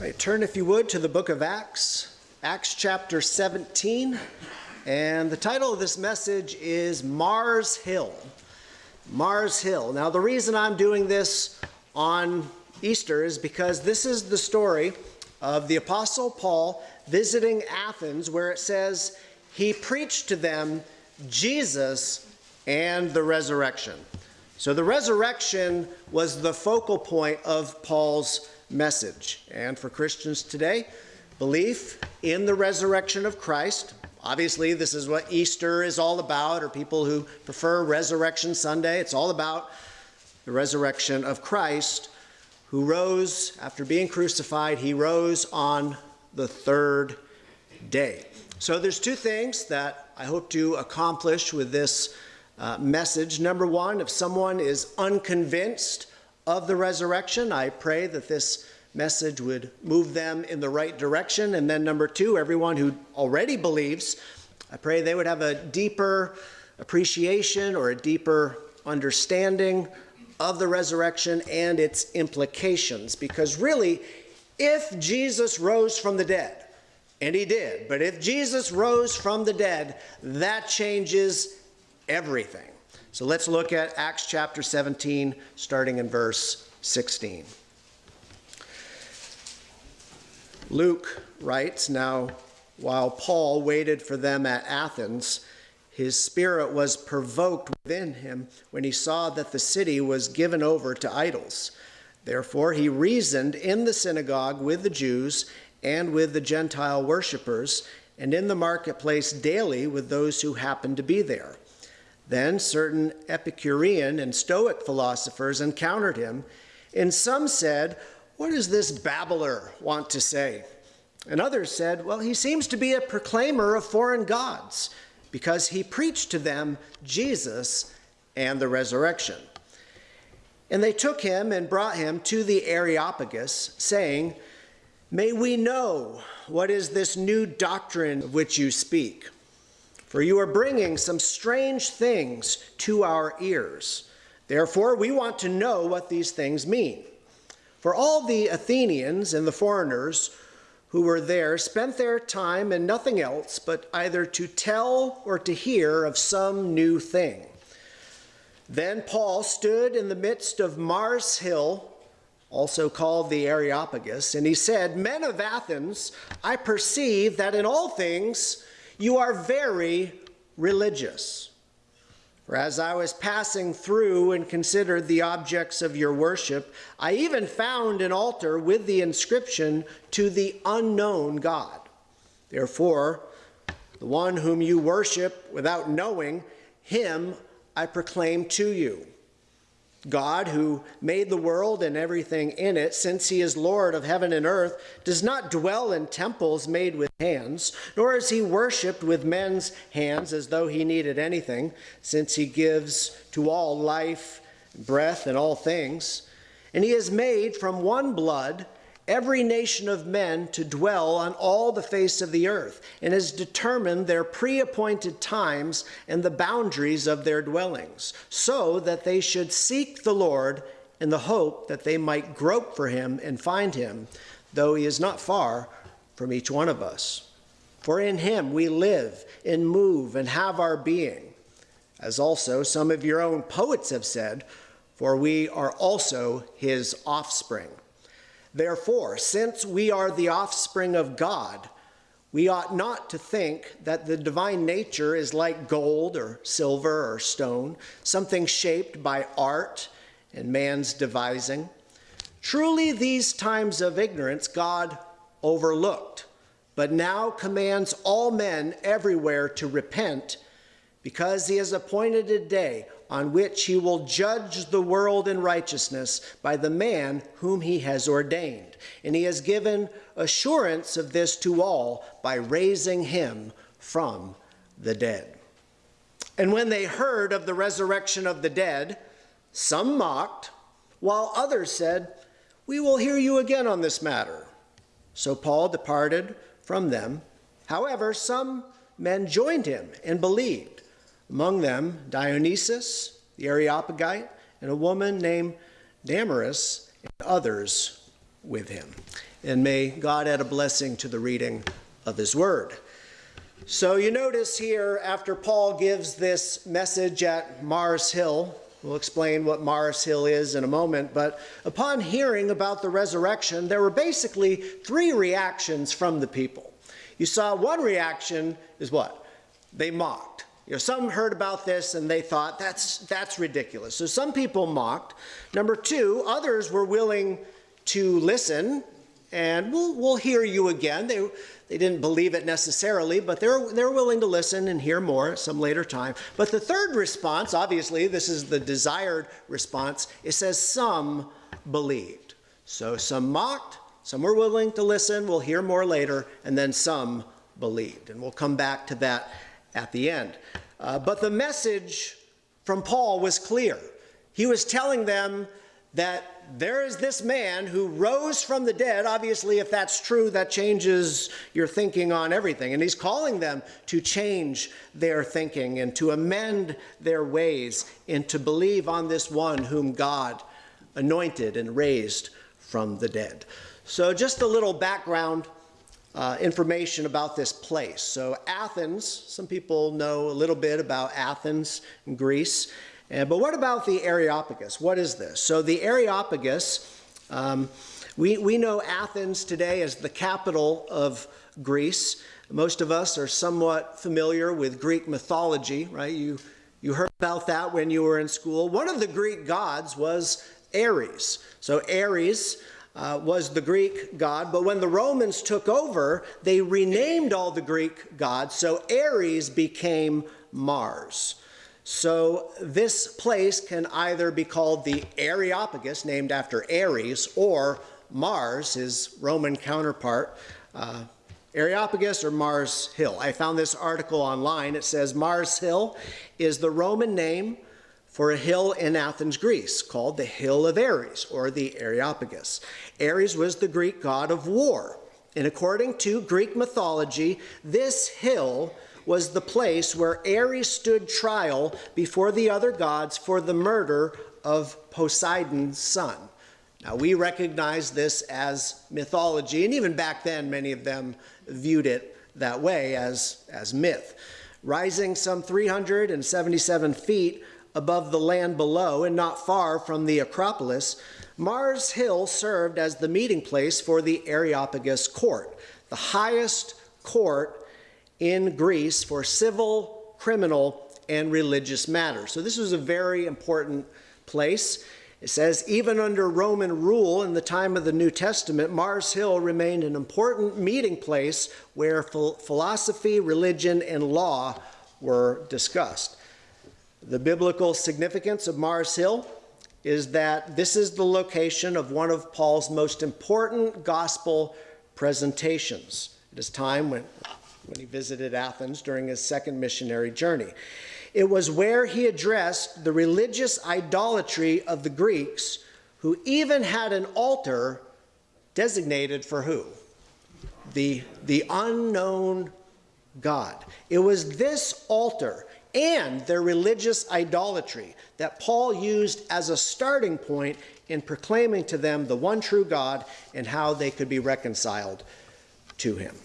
Right, turn, if you would, to the book of Acts, Acts chapter 17. And the title of this message is Mars Hill. Mars Hill. Now, the reason I'm doing this on Easter is because this is the story of the Apostle Paul visiting Athens, where it says he preached to them Jesus and the resurrection. So, the resurrection was the focal point of Paul's message. And for Christians today, belief in the resurrection of Christ. Obviously, this is what Easter is all about, or people who prefer Resurrection Sunday. It's all about the resurrection of Christ, who rose after being crucified. He rose on the third day. So, there's two things that I hope to accomplish with this uh, message. Number one, if someone is unconvinced of the resurrection. I pray that this message would move them in the right direction. And then, number two, everyone who already believes, I pray they would have a deeper appreciation or a deeper understanding of the resurrection and its implications. Because really, if Jesus rose from the dead, and he did, but if Jesus rose from the dead, that changes everything. So let's look at Acts chapter 17, starting in verse 16. Luke writes Now, while Paul waited for them at Athens, his spirit was provoked within him when he saw that the city was given over to idols. Therefore, he reasoned in the synagogue with the Jews and with the Gentile worshippers, and in the marketplace daily with those who happened to be there. Then certain Epicurean and Stoic philosophers encountered him, and some said, What does this babbler want to say? And others said, Well, he seems to be a proclaimer of foreign gods, because he preached to them Jesus and the resurrection. And they took him and brought him to the Areopagus, saying, May we know what is this new doctrine of which you speak for you are bringing some strange things to our ears. Therefore, we want to know what these things mean. For all the Athenians and the foreigners who were there spent their time in nothing else but either to tell or to hear of some new thing. Then Paul stood in the midst of Mars Hill, also called the Areopagus, and he said, Men of Athens, I perceive that in all things you are very religious. For as I was passing through and considered the objects of your worship, I even found an altar with the inscription, To the unknown God. Therefore, the one whom you worship without knowing, him I proclaim to you. God, who made the world and everything in it, since he is Lord of heaven and earth, does not dwell in temples made with hands, nor is he worshipped with men's hands as though he needed anything, since he gives to all life, breath, and all things. And he has made from one blood every nation of men to dwell on all the face of the earth, and has determined their pre appointed times and the boundaries of their dwellings, so that they should seek the Lord in the hope that they might grope for him and find him, though he is not far from each one of us. For in him we live and move and have our being, as also some of your own poets have said, for we are also his offspring. Therefore, since we are the offspring of God, we ought not to think that the divine nature is like gold or silver or stone, something shaped by art and man's devising. Truly, these times of ignorance God overlooked, but now commands all men everywhere to repent, because he has appointed a day on which he will judge the world in righteousness by the man whom he has ordained. And he has given assurance of this to all by raising him from the dead. And when they heard of the resurrection of the dead, some mocked, while others said, We will hear you again on this matter. So Paul departed from them. However, some men joined him and believed among them Dionysius, the Areopagite, and a woman named Damaris, and others with him. And may God add a blessing to the reading of his word. So you notice here, after Paul gives this message at Mars Hill, we'll explain what Mars Hill is in a moment, but upon hearing about the resurrection, there were basically three reactions from the people. You saw one reaction is what? They mocked. You know, some heard about this and they thought that's that's ridiculous. So some people mocked. Number two, others were willing to listen and we'll, we'll hear you again. They, they didn't believe it necessarily, but they're, they're willing to listen and hear more at some later time. But the third response, obviously, this is the desired response, it says some believed. So some mocked, some were willing to listen, we'll hear more later, and then some believed. And we'll come back to that at the end. Uh, but the message from Paul was clear. He was telling them that there is this man who rose from the dead. Obviously, if that's true, that changes your thinking on everything. And he's calling them to change their thinking and to amend their ways and to believe on this one whom God anointed and raised from the dead. So, just a little background uh, information about this place. So, Athens, some people know a little bit about Athens in Greece. But what about the Areopagus? What is this? So the Areopagus, um, we, we know Athens today as the capital of Greece. Most of us are somewhat familiar with Greek mythology, right? You, you heard about that when you were in school. One of the Greek gods was Ares. So Ares uh, was the Greek god, but when the Romans took over, they renamed all the Greek gods. So Ares became Mars. So this place can either be called the Areopagus, named after Ares, or Mars, his Roman counterpart, uh, Areopagus or Mars Hill. I found this article online. It says Mars Hill is the Roman name for a hill in Athens, Greece, called the Hill of Ares, or the Areopagus. Ares was the Greek god of war. And according to Greek mythology, this hill was the place where Ares stood trial before the other gods for the murder of Poseidon's son. Now, we recognize this as mythology, and even back then, many of them viewed it that way as, as myth. Rising some 377 feet above the land below and not far from the Acropolis, Mars Hill served as the meeting place for the Areopagus court, the highest court in Greece for civil, criminal, and religious matters. So this was a very important place. It says, even under Roman rule in the time of the New Testament, Mars Hill remained an important meeting place where philosophy, religion, and law were discussed. The biblical significance of Mars Hill is that this is the location of one of Paul's most important gospel presentations. It is time when when he visited Athens during his second missionary journey. It was where he addressed the religious idolatry of the Greeks, who even had an altar designated for who? The, the unknown God. It was this altar and their religious idolatry that Paul used as a starting point in proclaiming to them the one true God and how they could be reconciled to him.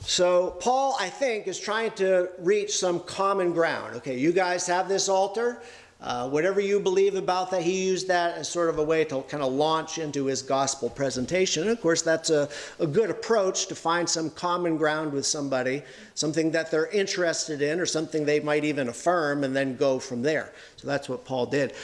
So Paul, I think, is trying to reach some common ground. Okay, you guys have this altar. Uh, whatever you believe about that, he used that as sort of a way to kind of launch into his gospel presentation. And of course, that's a, a good approach to find some common ground with somebody, something that they're interested in or something they might even affirm and then go from there. So that's what Paul did.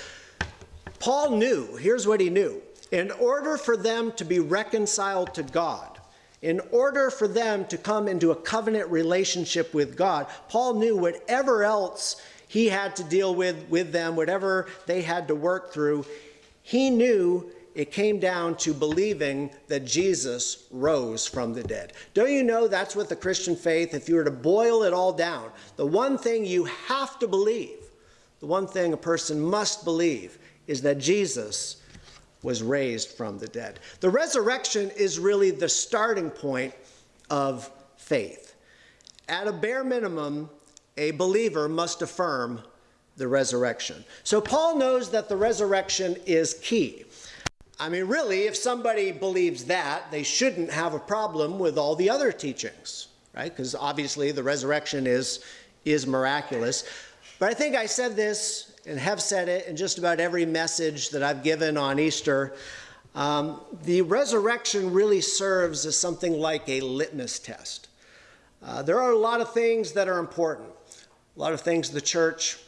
Paul knew, here's what he knew. In order for them to be reconciled to God, in order for them to come into a covenant relationship with God, Paul knew whatever else he had to deal with with them, whatever they had to work through, he knew it came down to believing that Jesus rose from the dead. Don't you know that's what the Christian faith, if you were to boil it all down, the one thing you have to believe, the one thing a person must believe, is that Jesus was raised from the dead. The resurrection is really the starting point of faith. At a bare minimum, a believer must affirm the resurrection. So Paul knows that the resurrection is key. I mean, really, if somebody believes that, they shouldn't have a problem with all the other teachings, right? Because obviously the resurrection is, is miraculous. But I think I said this and have said it in just about every message that I've given on Easter. Um, the resurrection really serves as something like a litmus test. Uh, there are a lot of things that are important, a lot of things the church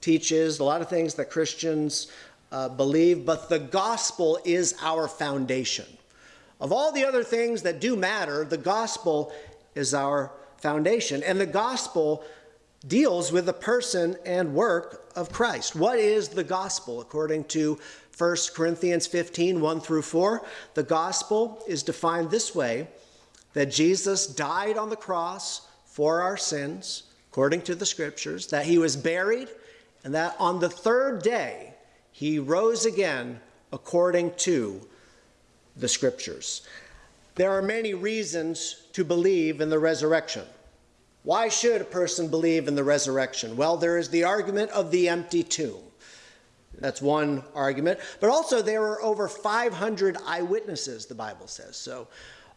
teaches, a lot of things that Christians uh, believe, but the gospel is our foundation. Of all the other things that do matter, the gospel is our foundation. And the gospel deals with the person and work of Christ. What is the gospel? According to 1 Corinthians 15 1 through 4, the gospel is defined this way that Jesus died on the cross for our sins, according to the scriptures, that he was buried, and that on the third day, he rose again according to the scriptures. There are many reasons to believe in the resurrection. Why should a person believe in the resurrection? Well, there is the argument of the empty tomb. That's one argument. But also, there are over 500 eyewitnesses, the Bible says. So,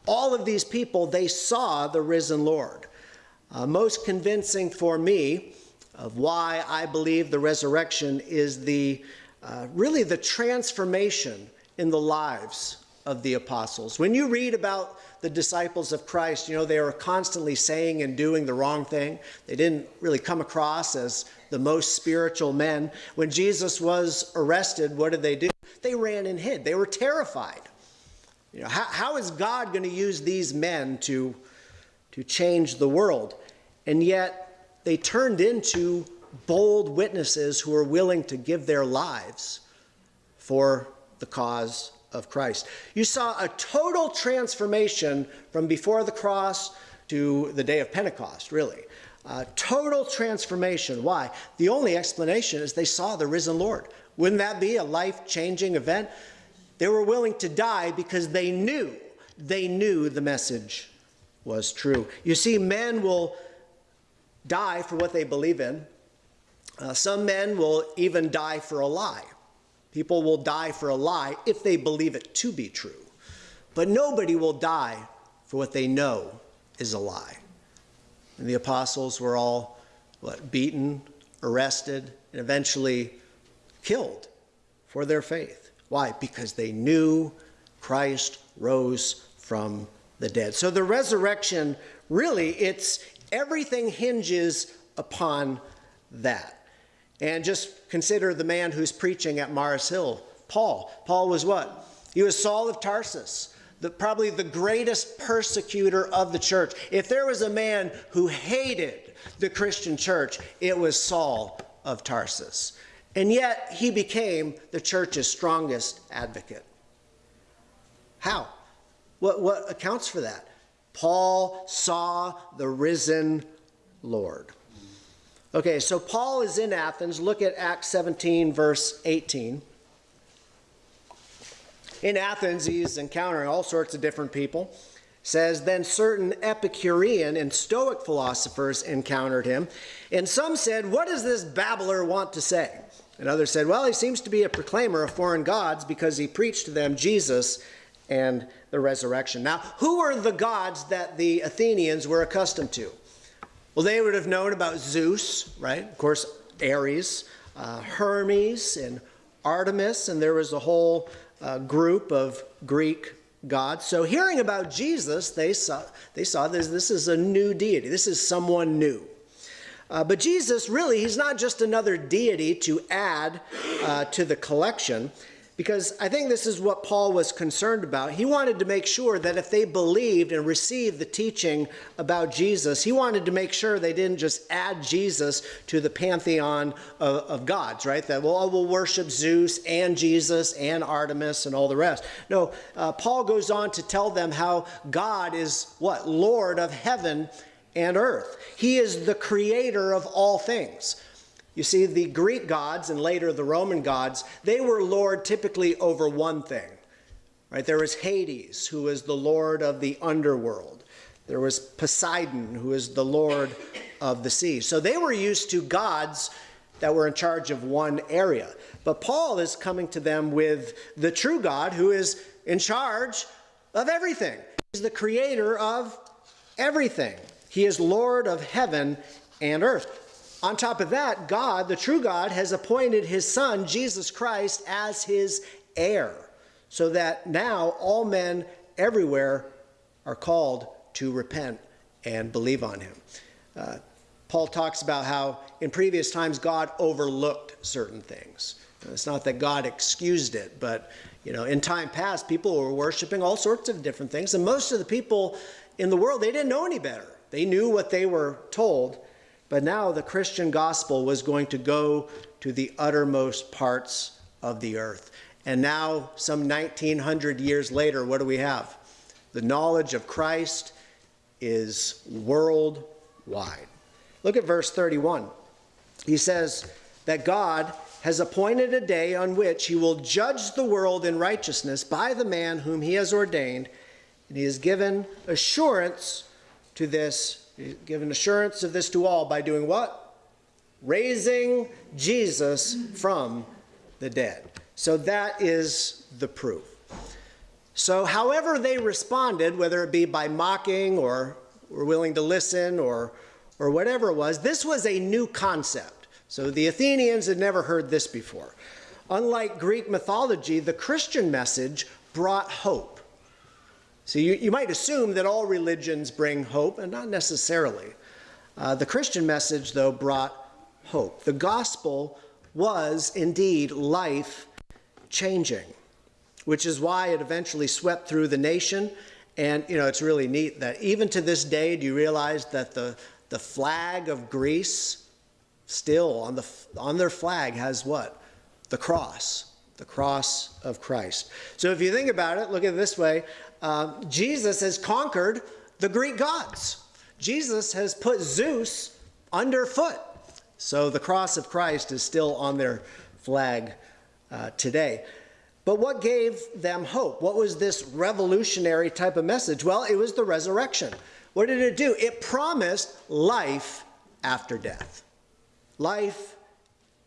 all of these people, they saw the risen Lord. Uh, most convincing for me of why I believe the resurrection is the uh, really the transformation in the lives of the apostles. When you read about the disciples of Christ, you know, they were constantly saying and doing the wrong thing. They didn't really come across as the most spiritual men. When Jesus was arrested, what did they do? They ran and hid. They were terrified. You know, how, how is God going to use these men to, to change the world? And yet they turned into bold witnesses who were willing to give their lives for the cause of Christ. You saw a total transformation from before the cross to the day of Pentecost, really. A total transformation. Why? The only explanation is they saw the risen Lord. Wouldn't that be a life changing event? They were willing to die because they knew, they knew the message was true. You see, men will die for what they believe in, uh, some men will even die for a lie. People will die for a lie if they believe it to be true. But nobody will die for what they know is a lie. And the apostles were all what, beaten, arrested, and eventually killed for their faith. Why? Because they knew Christ rose from the dead. So the resurrection, really, it's everything hinges upon that. And just consider the man who's preaching at Mars Hill, Paul. Paul was what? He was Saul of Tarsus, the, probably the greatest persecutor of the church. If there was a man who hated the Christian church, it was Saul of Tarsus. And yet he became the church's strongest advocate. How? What, what accounts for that? Paul saw the risen Lord. Okay, so Paul is in Athens. Look at Acts 17, verse 18. In Athens, he's encountering all sorts of different people. says, Then certain Epicurean and Stoic philosophers encountered him, and some said, What does this babbler want to say? And others said, Well, he seems to be a proclaimer of foreign gods because he preached to them Jesus and the resurrection. Now, who were the gods that the Athenians were accustomed to? Well, they would have known about Zeus, right? Of course, Ares, uh, Hermes, and Artemis, and there was a whole uh, group of Greek gods. So, hearing about Jesus, they saw, they saw this, this is a new deity, this is someone new. Uh, but Jesus, really, he's not just another deity to add uh, to the collection because I think this is what Paul was concerned about. He wanted to make sure that if they believed and received the teaching about Jesus, he wanted to make sure they didn't just add Jesus to the pantheon of, of gods, right? That, well, we'll worship Zeus and Jesus and Artemis and all the rest. No, uh, Paul goes on to tell them how God is what? Lord of heaven and earth. He is the creator of all things. You see, the Greek gods and later the Roman gods, they were lord typically over one thing. Right? There was Hades, who was the lord of the underworld. There was Poseidon, who is the lord of the sea. So they were used to gods that were in charge of one area. But Paul is coming to them with the true God who is in charge of everything. He's the creator of everything. He is Lord of heaven and earth. On top of that, God, the true God, has appointed his Son, Jesus Christ, as his heir, so that now all men everywhere are called to repent and believe on him. Uh, Paul talks about how in previous times God overlooked certain things. It's not that God excused it, but you know, in time past, people were worshiping all sorts of different things, and most of the people in the world they didn't know any better. They knew what they were told, but now the Christian gospel was going to go to the uttermost parts of the earth. And now, some 1900 years later, what do we have? The knowledge of Christ is worldwide. Look at verse 31. He says that God has appointed a day on which he will judge the world in righteousness by the man whom he has ordained, and he has given assurance to this, given assurance of this to all by doing what? Raising Jesus from the dead. So that is the proof. So, however they responded, whether it be by mocking or were willing to listen or, or whatever it was, this was a new concept. So the Athenians had never heard this before. Unlike Greek mythology, the Christian message brought hope. So you, you might assume that all religions bring hope, and not necessarily. Uh, the Christian message, though, brought hope. The gospel was indeed life changing, which is why it eventually swept through the nation and you know, it's really neat that even to this day, do you realize that the, the flag of Greece still on, the, on their flag has what? The cross, the cross of Christ. So if you think about it, look at it this way uh, Jesus has conquered the Greek gods. Jesus has put Zeus underfoot. So the cross of Christ is still on their flag uh, today. But what gave them hope? What was this revolutionary type of message? Well, it was the resurrection. What did it do? It promised life after death. Life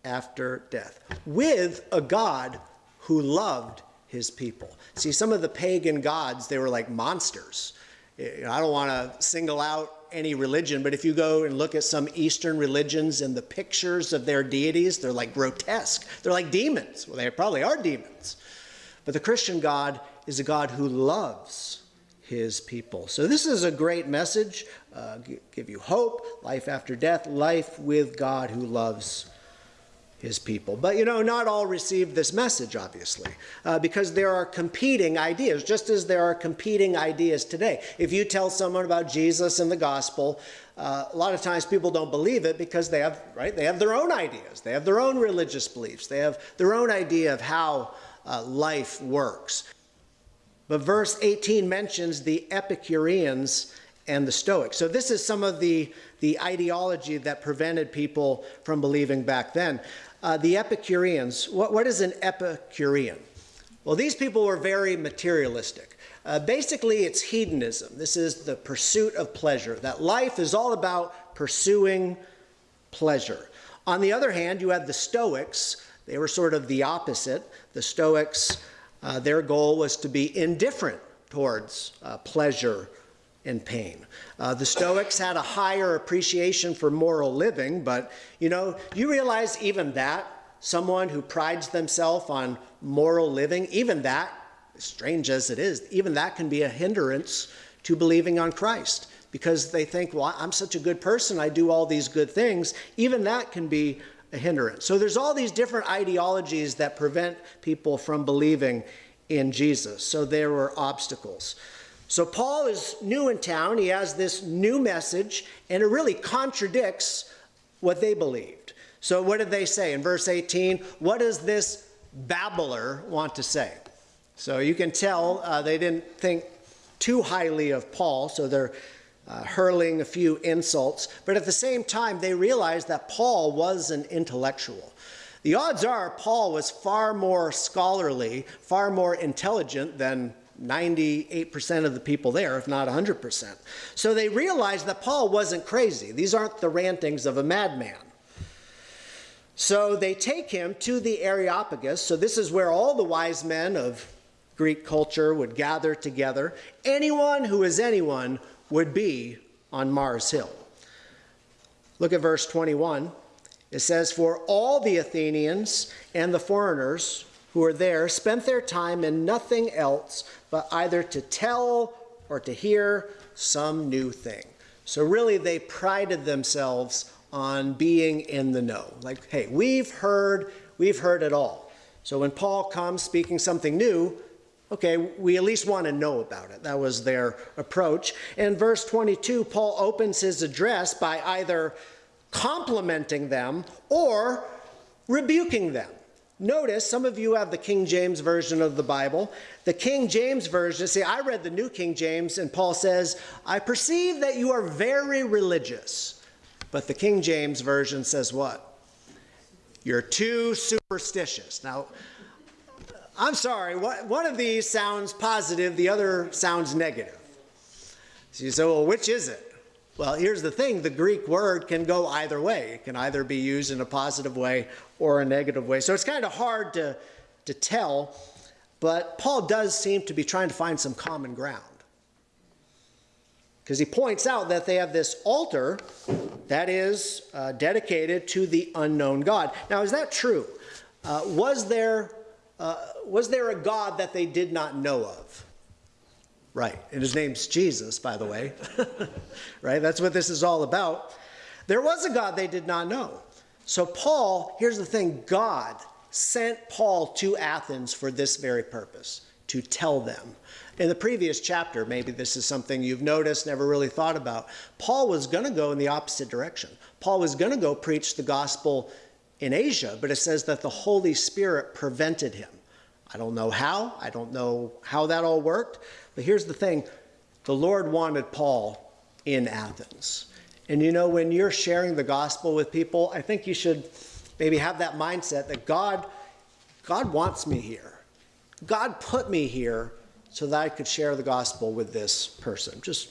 after death with a God who loved his people. See, some of the pagan gods, they were like monsters. I don't want to single out any religion, but if you go and look at some Eastern religions and the pictures of their deities, they're like grotesque. They're like demons. Well, they probably are demons. But the Christian God is a God who loves his people. So this is a great message. Uh, give you hope, life after death, life with God who loves his people. But you know, not all received this message, obviously, uh, because there are competing ideas, just as there are competing ideas today. If you tell someone about Jesus and the gospel, uh, a lot of times people don't believe it because they have, right, they have their own ideas. They have their own religious beliefs. They have their own idea of how uh, life works. But verse 18 mentions the Epicureans and the Stoics. So this is some of the, the ideology that prevented people from believing back then. Uh, the Epicureans, what, what is an Epicurean? Well, these people were very materialistic. Uh, basically, it's hedonism. This is the pursuit of pleasure, that life is all about pursuing pleasure. On the other hand, you have the Stoics. They were sort of the opposite. The Stoics, uh, their goal was to be indifferent towards uh, pleasure and pain. Uh, the Stoics had a higher appreciation for moral living, but you know, you realize even that, someone who prides themselves on moral living, even that, strange as it is, even that can be a hindrance to believing on Christ because they think, well, I'm such a good person, I do all these good things. Even that can be a hindrance. So there's all these different ideologies that prevent people from believing in Jesus. So there were obstacles. So Paul is new in town. He has this new message, and it really contradicts what they believed. So what did they say in verse 18? What does this babbler want to say? So you can tell uh, they didn't think too highly of Paul, so they're uh, hurling a few insults. But at the same time, they realized that Paul was an intellectual. The odds are Paul was far more scholarly, far more intelligent than 98% of the people there, if not 100%. So they realized that Paul wasn't crazy. These aren't the rantings of a madman. So they take him to the Areopagus. So this is where all the wise men of Greek culture would gather together. Anyone who is anyone would be on Mars Hill. Look at verse 21. It says, For all the Athenians and the foreigners who were there spent their time in nothing else but either to tell or to hear some new thing. So really, they prided themselves on being in the know. Like, hey, we've heard, we've heard it all. So when Paul comes speaking something new, okay, we at least want to know about it. That was their approach. In verse 22, Paul opens his address by either complimenting them or rebuking them. Notice some of you have the King James Version of the Bible. The King James Version, see, I read the New King James, and Paul says, I perceive that you are very religious. But the King James Version says what? You're too superstitious. Now, I'm sorry, one of these sounds positive, the other sounds negative. So you say, well, which is it? Well, here's the thing the Greek word can go either way. It can either be used in a positive way or a negative way. So it's kind of hard to, to tell, but Paul does seem to be trying to find some common ground. Because he points out that they have this altar that is uh, dedicated to the unknown God. Now, is that true? Uh, was, there, uh, was there a God that they did not know of? Right. And his name's Jesus, by the way. right? That's what this is all about. There was a God they did not know. So, Paul, here's the thing God sent Paul to Athens for this very purpose to tell them. In the previous chapter, maybe this is something you've noticed, never really thought about. Paul was going to go in the opposite direction. Paul was going to go preach the gospel in Asia, but it says that the Holy Spirit prevented him. I don't know how. I don't know how that all worked. But here's the thing the Lord wanted Paul in Athens. And you know, when you're sharing the gospel with people, I think you should maybe have that mindset that God, God wants me here. God put me here so that I could share the gospel with this person. Just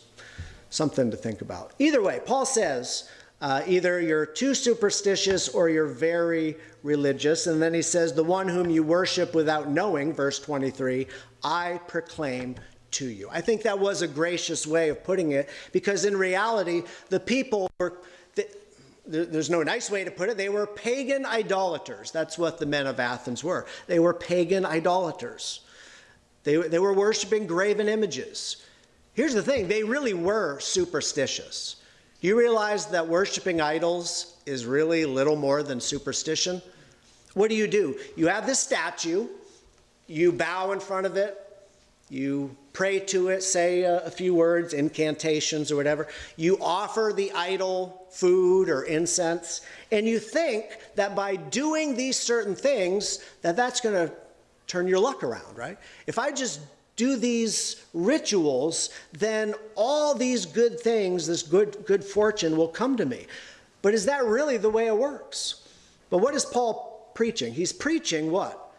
something to think about. Either way, Paul says, uh, either you're too superstitious or you're very religious. And then he says, The one whom you worship without knowing, verse 23, I proclaim to you. I think that was a gracious way of putting it because in reality, the people were. there's no nice way to put it. They were pagan idolaters. That's what the men of Athens were. They were pagan idolaters. They, they were worshiping graven images. Here's the thing they really were superstitious. Do you realize that worshiping idols is really little more than superstition? What do you do? You have this statue, you bow in front of it, you pray to it, say a, a, few words, incantations or whatever. You offer the idol food or incense, and you think that by doing these certain things, that that's going to turn your luck around, right? If I just do these rituals, then all these good things, this good, good fortune will come to me. But is that really the way it works? But what is Paul preaching? He's preaching what?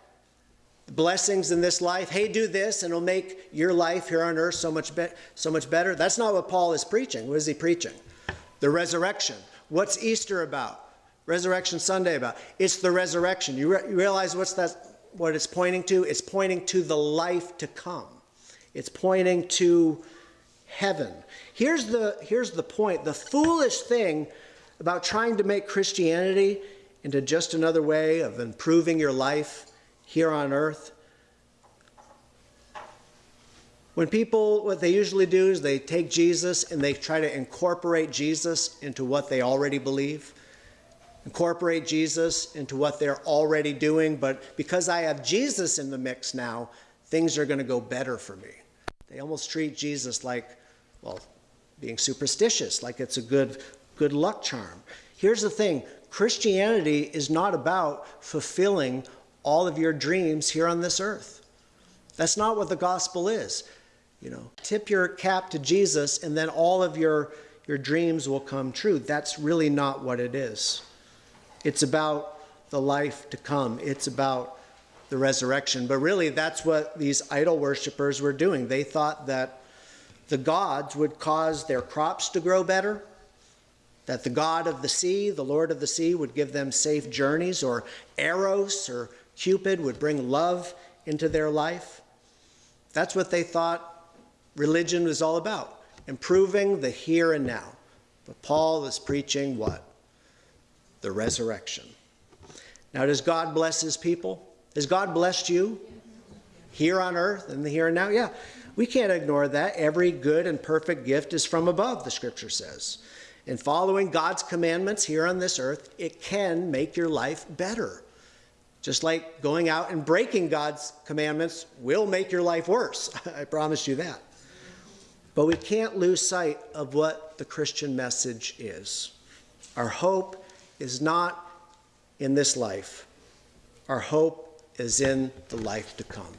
Blessings in this life. Hey, do this, and it'll make your life here on earth so much, so much better. That's not what Paul is preaching. What is he preaching? The resurrection. What's Easter about? Resurrection Sunday about? It's the resurrection. You, re- you realize what's that? What it's pointing to? It's pointing to the life to come. It's pointing to heaven. Here's the, here's the point. The foolish thing about trying to make Christianity into just another way of improving your life here on earth. When people, what they usually do is they take Jesus and they try to incorporate Jesus into what they already believe incorporate Jesus into what they're already doing, but because I have Jesus in the mix now, things are going to go better for me. They almost treat Jesus like, well, being superstitious, like it's a good, good luck charm. Here's the thing Christianity is not about fulfilling all of your dreams here on this earth. That's not what the gospel is. You know, tip your cap to Jesus and then all of your, your dreams will come true. That's really not what it is. It's about the life to come. It's about the resurrection. But really, that's what these idol worshippers were doing. They thought that the gods would cause their crops to grow better, that the God of the sea, the Lord of the sea, would give them safe journeys, or Eros or Cupid would bring love into their life. That's what they thought religion was all about, improving the here and now. But Paul is preaching what? The resurrection. Now, does God bless his people? Has God blessed you here on earth and the here and now? Yeah, we can't ignore that. Every good and perfect gift is from above, the scripture says. And following God's commandments here on this earth, it can make your life better. Just like going out and breaking God's commandments will make your life worse. I promise you that. But we can't lose sight of what the Christian message is. Our hope is not in this life, our hope is in the life to come.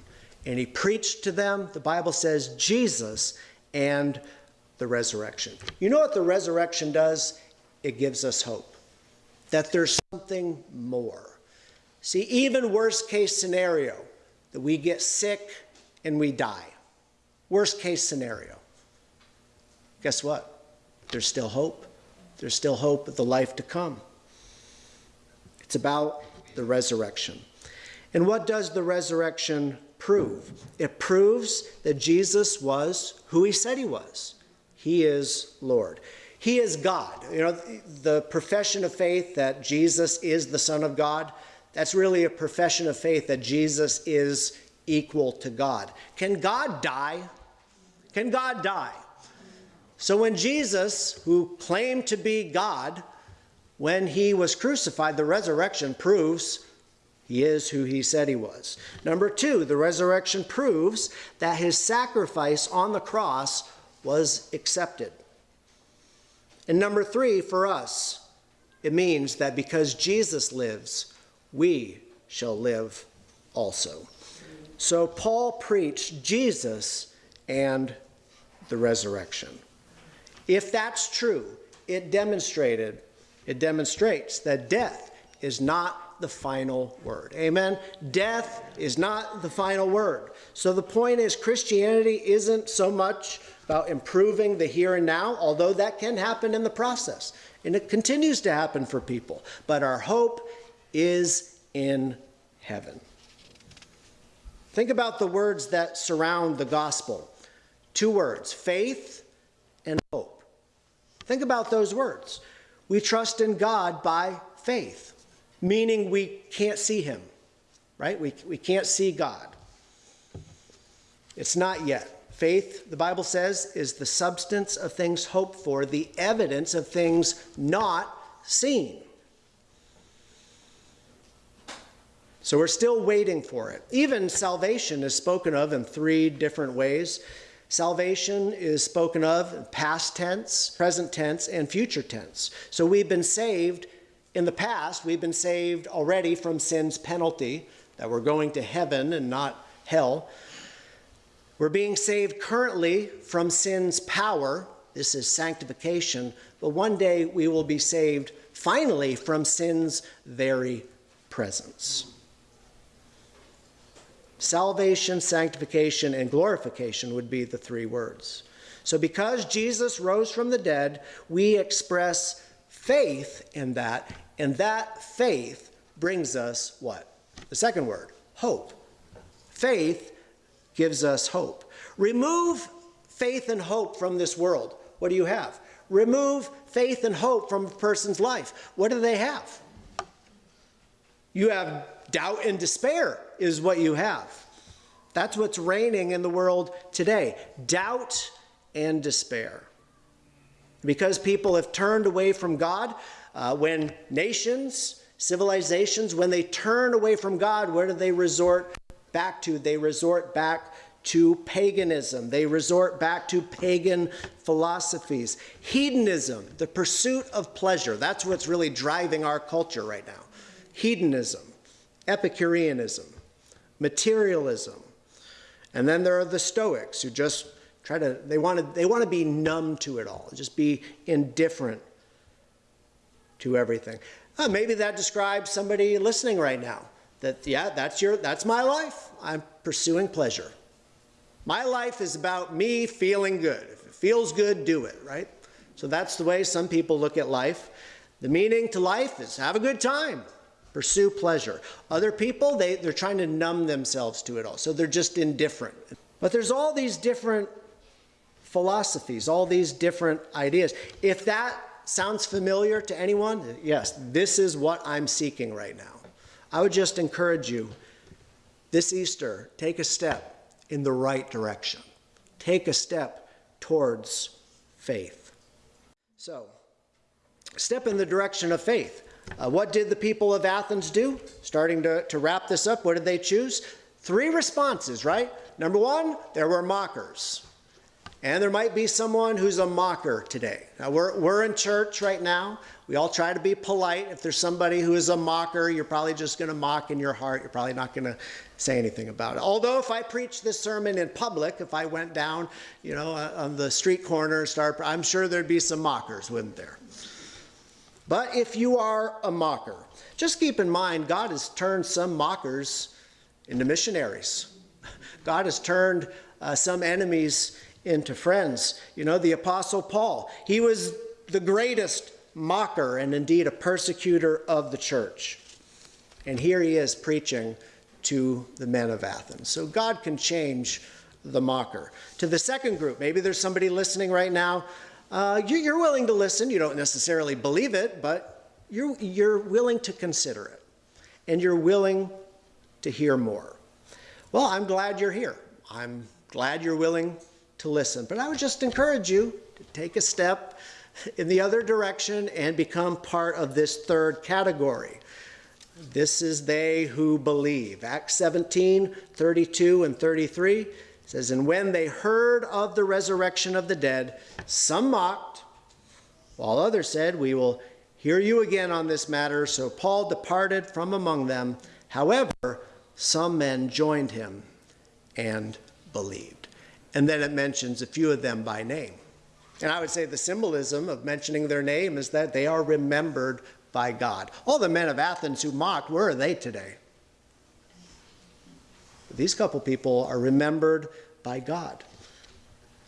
And he preached to them, the Bible says, Jesus and the resurrection. You know what the resurrection does? It gives us hope that there's something more. See, even worst case scenario, that we get sick and we die. Worst case scenario. Guess what? There's still hope. There's still hope of the life to come. It's about the resurrection. And what does the resurrection prove? It proves that Jesus was who he said he was. He is Lord. He is God. You know, the profession of faith that Jesus is the Son of God, that's really a profession of faith that Jesus is equal to God. Can God die? Can God die? So when Jesus, who claimed to be God, when he was crucified, the resurrection proves he is who he said he was. Number two, the resurrection proves that his sacrifice on the cross was accepted. And number three, for us, it means that because Jesus lives, we shall live also. So Paul preached Jesus and the resurrection. If that's true, it demonstrated, it demonstrates that death is not the final word. Amen. Death is not the final word. So the point is Christianity isn't so much about improving the here and now, although that can happen in the process. And it continues to happen for people. But our hope is in heaven. Think about the words that surround the gospel two words faith and hope. Think about those words. We trust in God by faith, meaning we can't see Him, right? We, we can't see God. It's not yet. Faith, the Bible says, is the substance of things hoped for, the evidence of things not seen. So we're still waiting for it. Even salvation is spoken of in three different ways. Salvation is spoken of in past tense, present tense, and future tense. So we've been saved in the past, we've been saved already from sin's penalty, that we're going to heaven and not hell. We're being saved currently from sin's power. This is sanctification. But one day we will be saved finally from sin's very presence. Salvation, sanctification, and glorification would be the three words. So, because Jesus rose from the dead, we express faith in that, and that faith brings us what? The second word, hope. Faith gives us hope. Remove faith and hope from this world. What do you have? Remove faith and hope from a person's life. What do they have? You have doubt and despair, is what you have. That's what's reigning in the world today doubt and despair. Because people have turned away from God, uh, when nations, civilizations, when they turn away from God, where do they resort back to? They resort back to paganism. They resort back to pagan philosophies. Hedonism, the pursuit of pleasure, that's what's really driving our culture right now. Hedonism, Epicureanism, materialism. And then there are the Stoics who just try to, they want to, they want to be numb to it all, just be indifferent to everything. Uh, maybe that describes somebody listening right now. That, yeah, that's, your, that's my life. I'm pursuing pleasure. My life is about me feeling good. If it feels good, do it, right? So that's the way some people look at life. The meaning to life is have a good time, pursue pleasure. Other people, they, they're trying to numb themselves to it all, so they're just indifferent. But there's all these different philosophies, all these different ideas. If that sounds familiar to anyone, yes, this is what I'm seeking right now. I would just encourage you this Easter, take a step in the right direction. Take a step towards faith. So, step in the direction of faith. Uh, what did the people of Athens do? Starting to, to wrap this up, what did they choose? Three responses, right? Number one, there were mockers. And there might be someone who's a mocker today. Now, we're, we're in church right now. We all try to be polite. If there's somebody who is a mocker, you're probably just going to mock in your heart. You're probably not going to say anything about it. Although, if I preached this sermon in public, if I went down, you know, uh, on the street corner and start, I'm sure there'd be some mockers, wouldn't there? But if you are a mocker, just keep in mind God has turned some mockers into missionaries. God has turned uh, some enemies into friends. You know, the Apostle Paul, he was the greatest mocker and indeed a persecutor of the church. And here he is preaching to the men of Athens. So God can change the mocker. To the second group, maybe there's somebody listening right now. Uh, you, are willing to listen. You don't necessarily believe it, but you're, you're willing to consider it. And you're willing to hear more. Well, I'm glad you're here. I'm glad you're willing to listen. But I would just encourage you to take a step in the other direction and become part of this third category. This is they who believe. Acts 17, 32 and 33 says, And when they heard of the resurrection of the dead, some mocked, while others said, We will hear you again on this matter. So Paul departed from among them. However, some men joined him and believed. And then it mentions a few of them by name. And I would say the symbolism of mentioning their name is that they are remembered by God. All the men of Athens who mocked, where are they today? These couple people are remembered by God.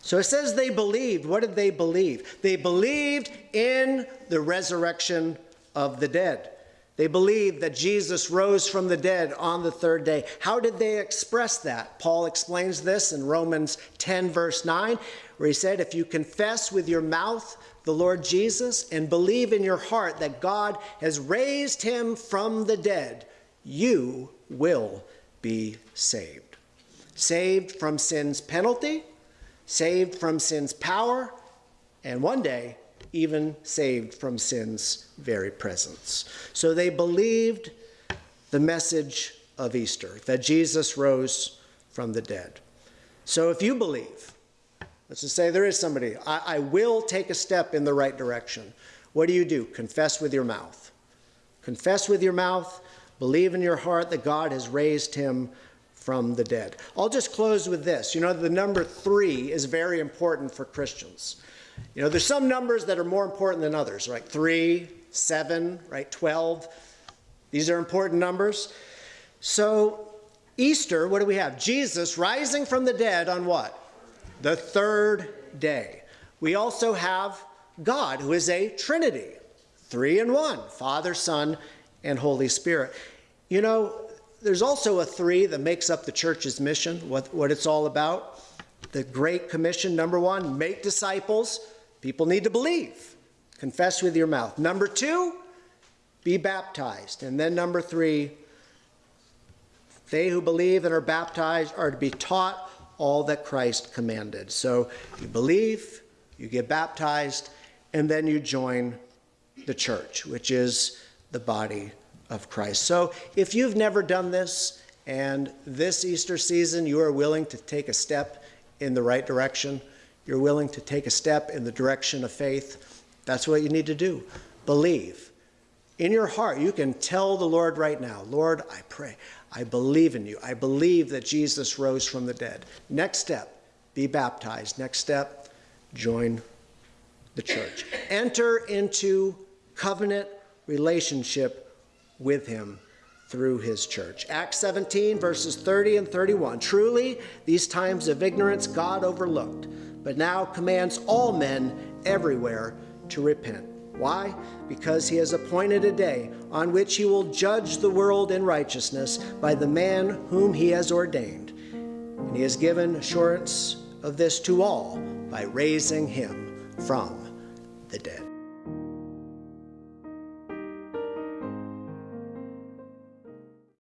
So it says they believed. What did they believe? They believed in the resurrection of the dead. They believed that Jesus rose from the dead on the third day. How did they express that? Paul explains this in Romans 10, verse 9, where he said, If you confess with your mouth the Lord Jesus and believe in your heart that God has raised him from the dead, you will be saved. Saved from sin's penalty, saved from sin's power, and one day even saved from sin's very presence. So they believed the message of Easter, that Jesus rose from the dead. So if you believe, let's just say there is somebody, I, I will take a step in the right direction. What do you do? Confess with your mouth. Confess with your mouth, believe in your heart that God has raised him from the dead. I'll just close with this. You know, the number three is very important for Christians. You know, there's some numbers that are more important than others, right? Three, seven, right? 12. These are important numbers. So, Easter, what do we have? Jesus rising from the dead on what? The third day. We also have God, who is a Trinity, three in one Father, Son, and Holy Spirit. You know, there's also a three that makes up the church's mission, what, what it's all about the Great Commission, number one, make disciples. People need to believe. Confess with your mouth. Number two, be baptized. And then number three, they who believe and are baptized are to be taught all that Christ commanded. So you believe, you get baptized, and then you join the church, which is the body of Christ. So if you've never done this, and this Easter season you are willing to take a step in the right direction, you're willing to take a step in the direction of faith, that's what you need to do. Believe. In your heart, you can tell the Lord right now, Lord, I pray, I believe in you. I believe that Jesus rose from the dead. Next step, be baptized. Next step, join the church. Enter into covenant relationship with him through his church. Acts 17, verses 30 and 31. Truly, these times of ignorance God overlooked, but now commands all men everywhere to repent. Why? Because he has appointed a day on which he will judge the world in righteousness by the man whom he has ordained. And he has given assurance of this to all by raising him from the dead.